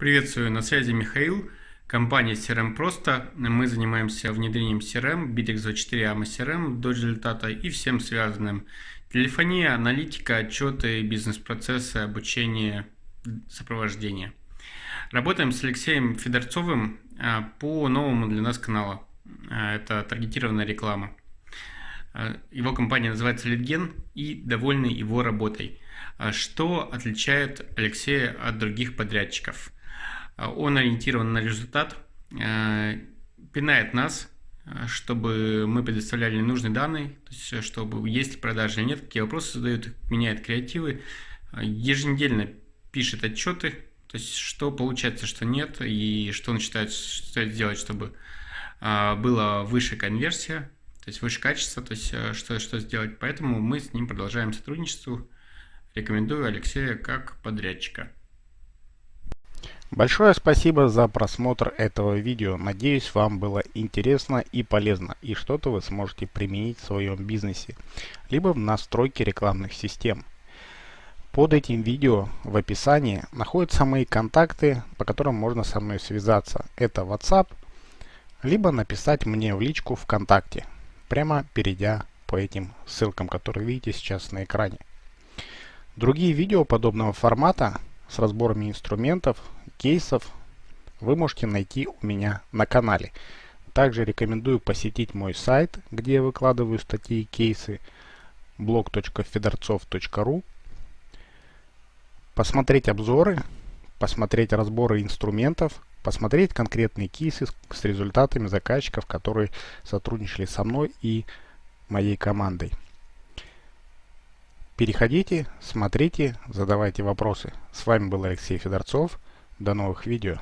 Приветствую, на связи Михаил, компания CRM Просто. Мы занимаемся внедрением CRM, Bittrex24 AMA CRM до результата и всем связанным. Телефония, аналитика, отчеты, бизнес-процессы, обучение, сопровождение. Работаем с Алексеем Федорцовым а, по новому для нас каналу. А, это таргетированная реклама. А, его компания называется Литген и довольны его работой. Что отличает Алексея от других подрядчиков? А, он ориентирован на результат, а, пинает нас, а, чтобы мы предоставляли нужные данные, то есть чтобы есть продажи или нет, какие вопросы задают, меняет креативы, еженедельно пишет отчеты, то есть что получается, что нет, и что он считает, стоит сделать, чтобы была выше конверсия, то есть выше качество, то есть что, что сделать. Поэтому мы с ним продолжаем сотрудничество. Рекомендую Алексея как подрядчика. Большое спасибо за просмотр этого видео. Надеюсь, вам было интересно и полезно, и что-то вы сможете применить в своем бизнесе, либо в настройке рекламных систем. Под этим видео в описании находятся мои контакты, по которым можно со мной связаться. Это WhatsApp, либо написать мне в личку ВКонтакте, прямо перейдя по этим ссылкам, которые видите сейчас на экране. Другие видео подобного формата с разборами инструментов, кейсов вы можете найти у меня на канале. Также рекомендую посетить мой сайт, где я выкладываю статьи и кейсы blog.fedorцов.ru посмотреть обзоры, посмотреть разборы инструментов, посмотреть конкретные кейсы с результатами заказчиков, которые сотрудничали со мной и моей командой. Переходите, смотрите, задавайте вопросы. С вами был Алексей Федорцов. До новых видео.